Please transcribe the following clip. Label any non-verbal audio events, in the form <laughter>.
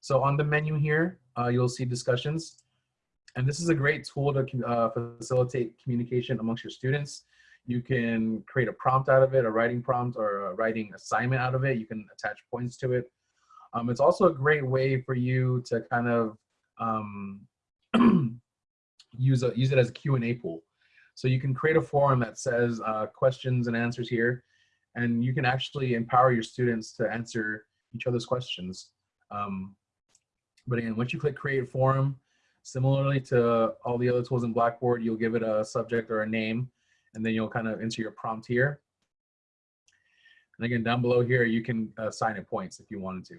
So on the menu here, uh, you'll see discussions. And this is a great tool to uh, facilitate communication amongst your students. You can create a prompt out of it, a writing prompt or a writing assignment out of it. You can attach points to it. Um, it's also a great way for you to kind of um, <clears throat> use, a, use it as a Q&A pool. So you can create a forum that says uh, questions and answers here, and you can actually empower your students to answer each other's questions. Um, but again, once you click create forum, similarly to all the other tools in Blackboard, you'll give it a subject or a name, and then you'll kind of enter your prompt here. And again, down below here, you can uh, assign it points if you wanted to.